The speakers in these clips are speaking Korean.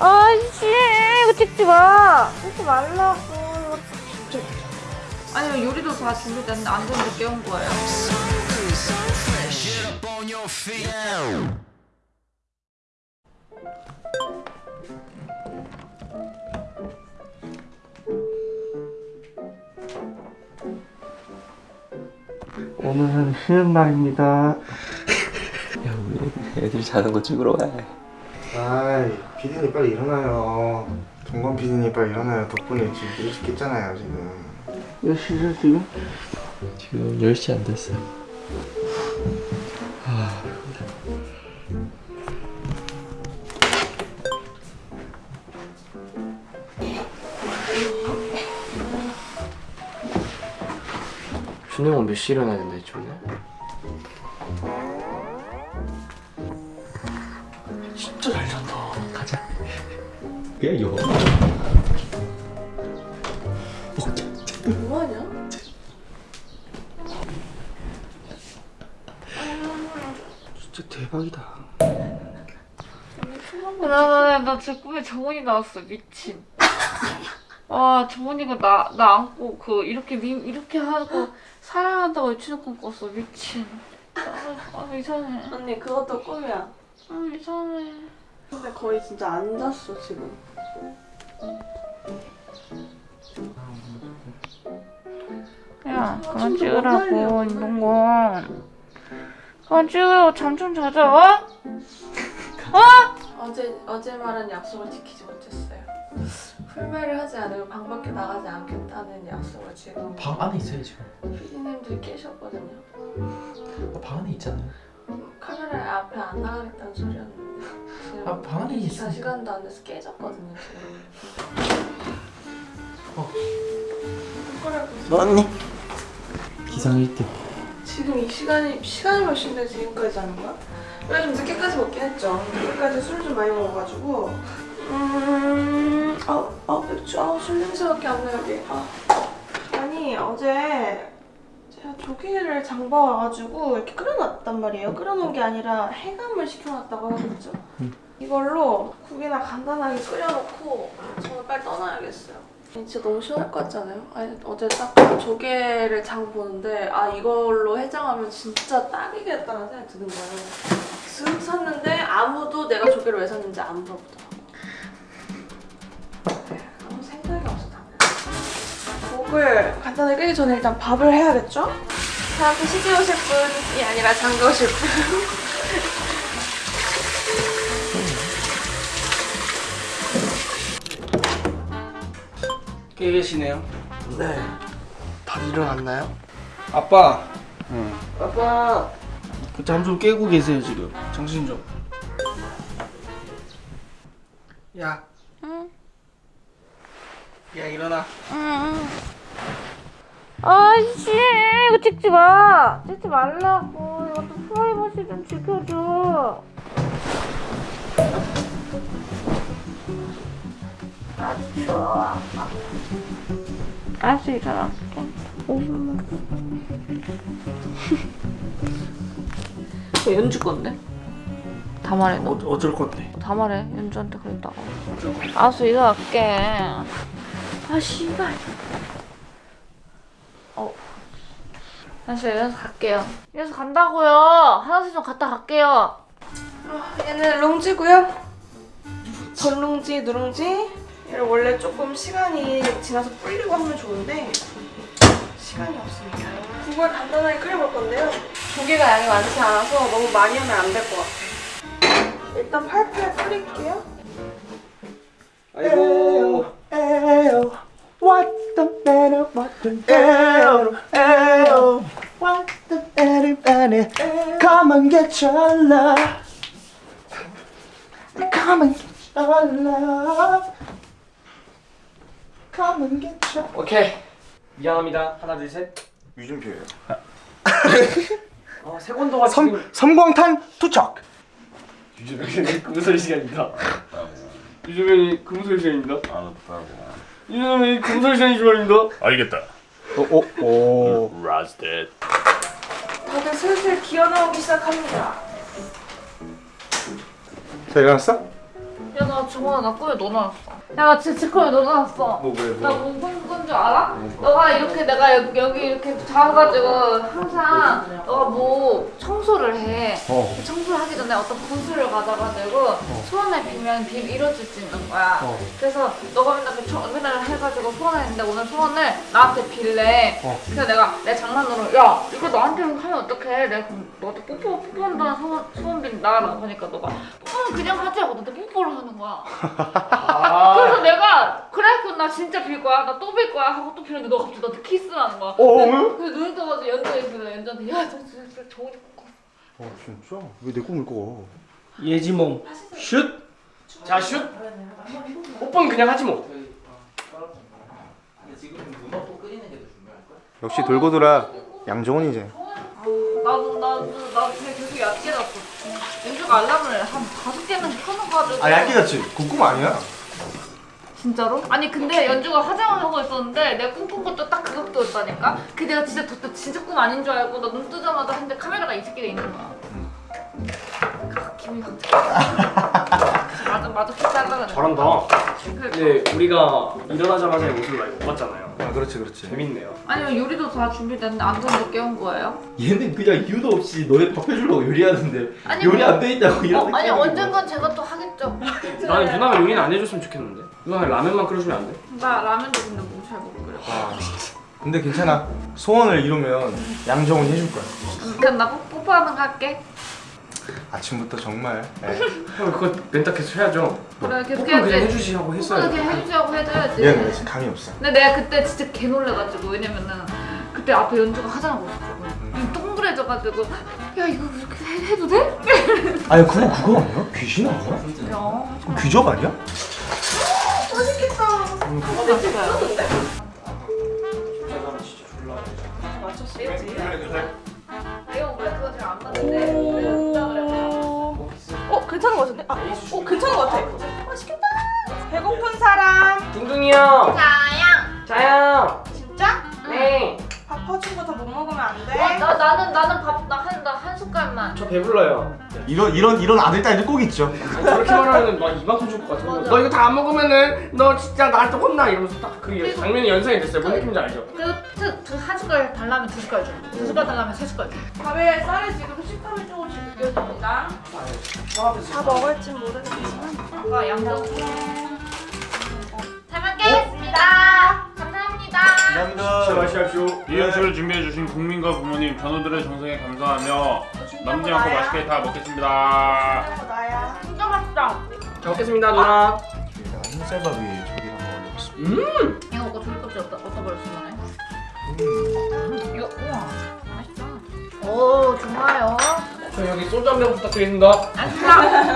아이씨 이거 찍지 마 찍지 말라고 아니 요리도 다 준비됐는데 안 되는데 깨운 거예요 오늘은 쉬는 날입니다. 야 우리 애들 자는 거 찍으러 가. 아이, 피디님 빨리 일어나요. 동건 피디님 빨리 일어나요. 덕분에 지금 일찍 깼잖아요, 지금. 몇 시죠, 지금? 지금 10시 안 됐어. 준영은 몇 시에 일어나야 된다 했지 하냐? 진짜 대박이다. 나나 나 진짜 꿈에 정원이 나왔어 미친 아 정원이가 나 나 안고 그 이렇게 미, 이렇게 하고 사랑한다고 유치원 꿨어 미친 아, 아 이상해 언니 그것도 꿈이야. 아 이상해 근데 거의 진짜 안 잤어 지금. 야 그만 찍으라고 이런 거 그만 찍으라고 잠 좀 자자 어? 어제 어제 말한 약속을 지키지 못했어요. 풀매를 하지 않으면 방 밖에 나가지 않겠다는 약속을 지금 방 안에 있어요 지금. 피디님들이 깨셨거든요. 어, 방 안에 있잖아요. 카메라 앞에 안 나가겠다는 소리였는데 아, 방 안에 있어. 24시간도 안 돼서 깨졌거든요 지금. 어. 손가락 언니? 기상 1등. 지금 이 시간이 시간이 몇 시인데 지금까지 하는 거야? 원래 좀 늦게까지 먹긴 했죠. 늦게까지 술 좀 많이 먹어가지고 음, 아, 아 맥주, 아 술 냄새밖에 안 나요 여기. 아, 아니 어제 제가 조개를 장봐 와가지고 이렇게 끓여놨단 말이에요. 끓여놓은 게 아니라 해감을 시켜놨다고 하겠죠. 이걸로 국이나 간단하게 끓여놓고 정말 빨리 떠나야겠어요. 진짜 너무 시원할 것 같지 않아요? 아니, 어제 딱 조개를 장 보는데 아 이걸로 해장하면 진짜 딱이겠다는 생각이 드는 거예요. 쓱 샀는데 아무도 내가 조개를 왜 샀는지 안 물어보더라고. 네, 아무 생각이 없어 다들. 목을 간단하게 끓기 전에 일단 밥을 해야겠죠? 다음에 시집 오실 분이 아니라 장가 오실 깨 계시네요. 네. 다들 일어났나요? 아빠. 응. 아빠. 잠좀 깨고 계세요 지금. 정신 좀. 야. 응? 야 일어나. 아이씨 이거 찍지 마 찍지 말라고 이것도 프라이버시 좀 지켜줘 아 추워 알았어 일어날게 5분만 왜 연주 건데? 다 말해 너. 어, 어쩔 건데. 다 말해 연주한테 그랬다고 알았어 일어날게 아 씨발 어 다시 일어나서 갈게요 일어나서 간다고요 화장실 좀 갔다 갈게요 얘는 롱지고요. 전롱지, 누룽지. 얘를 원래 조금 시간이 지나서 불리고 하면 좋은데 시간이 없습니다. 국을 간단하게 끓여볼 건데요. 조개가 양이 많지 않아서 너무 많이 하면 안 될 것 같아요. 일단 팔팔 끓일게요. 아이고. 에요. What the matter? What the matter? 오케이. 미안합니다. 하나 둘 셋. 유준표예요. 어, 세곤도가 섬 지금 섬광탄 투척. 유주변이 금소리 시간입니다. 유주변이 금소리 시간입니다. 알았다고. 유주변이 금소리 시간이 시간입니다. 알겠다. 오, 오, 오. 라스트. 다들 슬슬 기어 나오기 시작합니다. 자 일어났어? 야나 정원아 나 꿈에 너 나왔어. 야, 나 진짜 꿈에 너 나왔어. 뭐 왜? 나 무슨 꿈인 줄 알아? 너가 이렇게 내가 여기, 여기 이렇게 자가지고 항상 너가 뭐 청소를 해. 어. 청소를 하기 전에 어떤 구슬을 가져가지고 소원을 빌면 빌 이뤄줄 수 있는 거야. 어. 그래서 너가 맨날 그 청- 맨날 해가지고 소원을 했는데 오늘 소원을 나한테 빌래. 어. 그래서 내가 내 장난으로 야 이거 나한테 하면 어떡해? 내가 너한테 뽀뽀 뽀뽀한다는 소원 소원 빌나라고 하니까 너가 뽀뽀는 그냥 하지 하고 나한테 뽀뽀를 하는 거야. 아. 그래서 내가 그래 그럼 나 진짜 빌 거야 나 또 빌 거야 하고 또 빌는데 너 갑자기 나한테 키스를 하는 거야. 어, 어, 그래서 왜? 그래서 눈을 떠가지고 연주했어 연주한테 야 저 진짜 좋은 거어 진짜? 왜 내 꿈을 꿔? 예지몽 슛. 자 슛. 오빠는 그냥 하지 뭐. 역시 돌고 돌아 양정원이지. 나도 나도 나도 그냥 계속 얕게 잤어. 연주가 알람을 한 다섯 개는 켜놓가지고. 아 얇게 잤지. 그꿈 아니야? 진짜로? 아니 근데 연주가 화장을 있었는데 내가 꿈꾼 것도 딱 그것도였다니까? 그 내가 진짜 그때 진짜 꿈 아닌 줄 알고 나 눈 뜨자마자 했는데 카메라가 이 새끼가 있는 거야. 아, 기분이 확 맞아 맞아 그래. 잘한다. 근데 우리가 일어나자마자 이 모습을 많이 못 봤잖아요. 아 그렇지 그렇지. 재밌네요. 아니면 요리도 다 준비됐는데 안전도 깨운 거예요? 얘는 그냥 이유도 없이 너네 밥 해주려고 요리하는데 아니, 요리 뭐- 안돼 있다고 어, 아니. 언젠간 제가 또 하겠죠. 나는 누나가 요리는 안 해줬으면 좋겠는데. 누나가 라면만 끓여주면 안 돼? 나 라면도 근데 뭐잘못 끓여. 근데 괜찮아. 소원을 이루면 양정원이 해줄 거야. 음, 그럼 나 뽀- 뽀뽀하는 거 할게. 아침부터 정말. 예. 형 그거 멘탈 계속 해야죠. 그래 계속 뽀뽀는 그냥 해야지. 해주시라고 했어요. 그냥 해주자고 해줘야지. 얘는 지금 감이 없어. 근데 내가 그때 진짜 개 놀래가지고 왜냐면은 그때 앞에 연주가 화장하고 있었거든. 눈 동그래져가지고 야 이거 그렇게 해, 해도 돼? 아니 그거 그거 아니야? 귀신 아니야? 야 귀적 아니야? 어 괜찮은 거 같은데? 아, 어 괜찮은 거 같아. 맛있겠다. 배고픈 사람 둥둥이 형. 자양. 자야. 진짜? 네. 밥 퍼준 거 다 못 먹으면 안 돼. 어, 나 나는 나는 밥 나 한 나 한 숟갈만. 저 배불러요. 이런 이런 이런 아들 딸들 꼭 있죠. 저렇게 말하면 막 이만큼 줄것 같아. 맞아. 너 이거 다 안 먹으면은 너 진짜 나한테 혼나 이러면서 딱 그 장면이 연상이 됐어요. 뭔 느낌인지 알죠? 그한 숟갈 달라면 두 숟갈 줘. 두 숟갈 달라면 세 숟갈 줘. 밥에 쌀에 지금 식감이 조금씩 느껴집니다. 다 먹을진 모르겠지만. 아까 양정. 잘 먹겠습니다. 감사합니다. 감사합니다. 마시십시오. 이 음식을 준비해주신 국민과 부모님, 전우들의 정성에 감사하며 남지 않고 맛있게 다 먹겠습니다. 나야. 진짜 맛있다. 잘 먹겠습니다 누나. 흰쌀밥 위에 저기 한번 올려봤습니다. 이거 먹고 조리껍질 어디다 어디다 버렸어 너네? 이거 우와 맛있다. 오 좋아요. 저 여기 소주 한 병 부탁드립니다. 맛있다.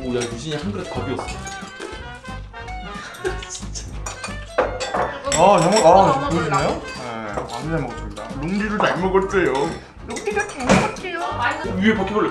오야 유진이 한 그릇 더 비웠어. 아, 잘 먹, 아, 보여주나요? 네, 아주 잘 먹었습니다. 룽디를 잘 먹었어요. 위에 바퀴벌레.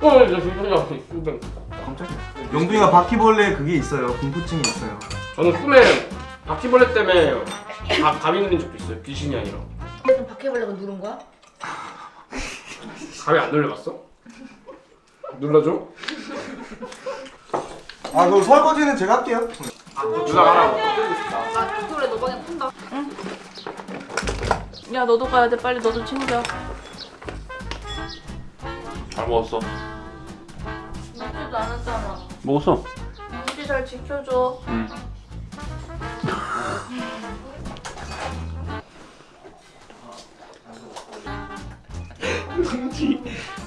어, 저 진짜 진짜. 깜짝이야. 영둥이가 바퀴벌레 그게 있어요. 공포증이 있어요. 저는 꿈에 바퀴벌레 때문에 가, 감이 눌린 적도 있어요. 귀신이 아니라. 그럼 바퀴벌레가 누른 거야? 감이 안 눌려봤어? 눌러줘? 아, 그 설거지는 제가 할게요. 누나가 하라고. 나 바퀴벌레 너 방에 푼다. 야 너도 가야 돼. 빨리 너도 챙겨. 잘 먹었어. 먹지도 않았잖아. 먹었어. 우리 잘 지켜줘. 응.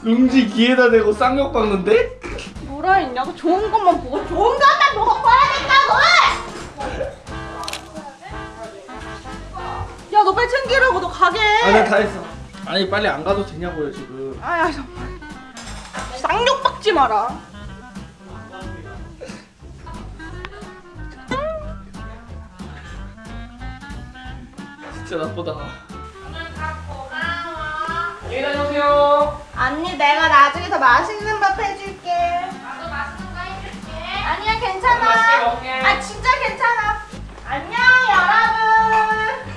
룽지 귀에다 대고 쌍욕 박는데? 뭐라 했냐고? 좋은 것만 보고 좋은 것 가게. 아나 다 했어. 아니 빨리 안 가도 되냐고요 지금. 아야 정말. 쌍욕 박지 마라. 진짜 나쁘다. 안녕히 다녀오세요. 언니 내가 나중에 더 맛있는 밥 해줄게. 나도 맛있는 거 해줄게. 아니야 괜찮아. 아 진짜 괜찮아. 안녕 여러분.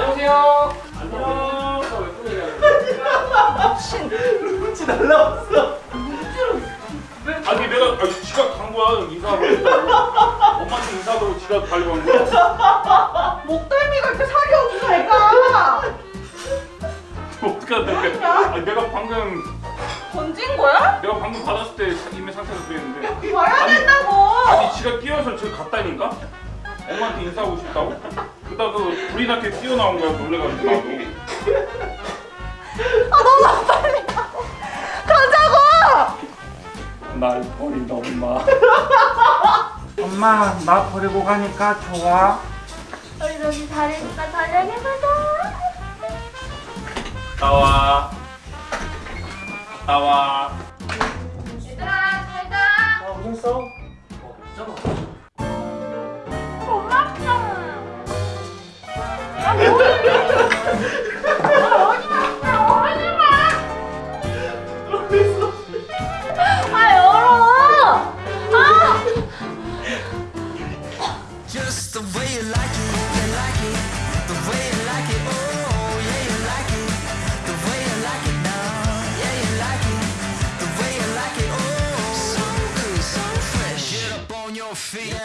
안녕하세요. 안녕. 미친. 루치 날라왔어. 아니 내가 아니, 지가 간 거야 인사하고 엄마한테 인사하고 지가 달고 간 거야 목덜미가 이렇게 살이 없어 애가 어떡하냐 아 내가 방금 던진 거야? 내가 방금 받았을 때 이미 상태가 그랬는데 봐야 된다고 아니 지가 끼어서 저 갔다니까 엄마한테 인사하고 싶다고 그러다가 불이 나게 뛰어나온 거야 놀래가지고 나도. 가자고! 날 버린다 엄마. 엄마 나 버리고 가니까 좋아. 우리 다시 다리니까 달려해보자. 나와. 나와 feet.